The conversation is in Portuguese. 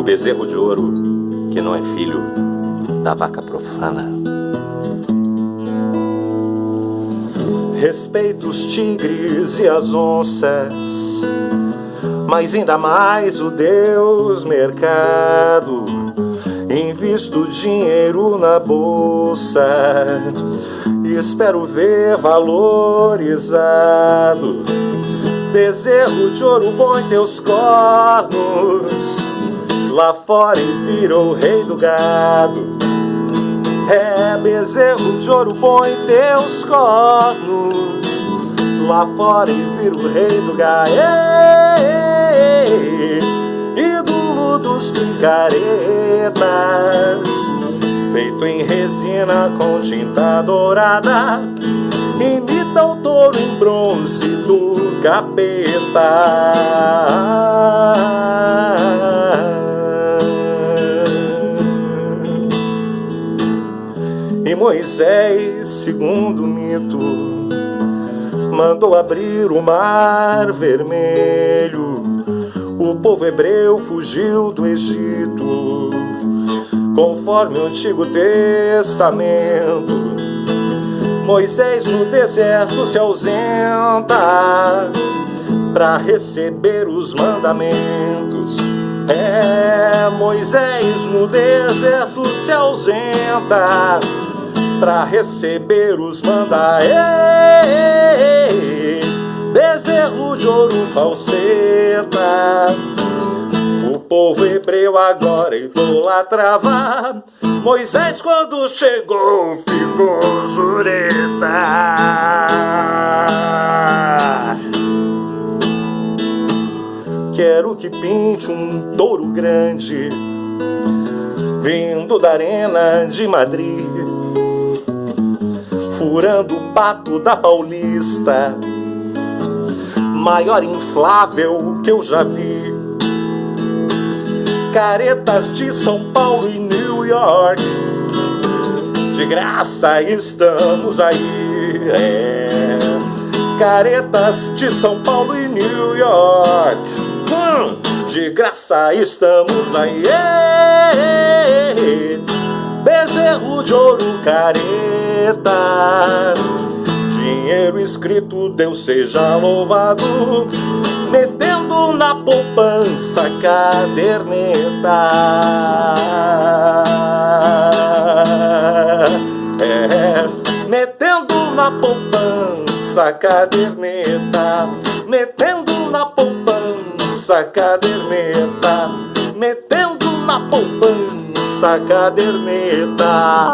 o bezerro de ouro que não é filho da vaca profana. Respeito os tigres e as onças, mas ainda mais o Deus mercado. Invisto dinheiro na bolsa e espero ver valorizado. Bezerro de ouro põe teus cornos lá fora e virou rei do gado. É bezerro de ouro põe teus cornos lá fora e vira o rei do gado. Ídolo dos picaretas, feito em resina com tinta dourada imita o touro em bronze do capeta. E Moisés, segundo o mito, mandou abrir o mar vermelho. O povo hebreu fugiu do Egito, conforme o Antigo Testamento Moisés no deserto se ausenta para receber os mandamentos. É, Moisés no deserto se ausenta para receber os mandamentos. Bezerro de ouro falseta. O povo hebreu agora idolatrava Moisés quando chegou ficou jureta Quero que pinte um touro grande Vindo da arena de Madrid Furando o pato da Paulista Maior inflável que eu já vi Caretas de São Paulo e New York De graça estamos aí é. Caretas de São Paulo e New York hum, De graça estamos aí é. Bezerro de ouro careta Dinheiro escrito, Deus seja louvado metendo na poupança caderneta. É, metendo na poupança caderneta, metendo na poupança caderneta, metendo na poupança caderneta.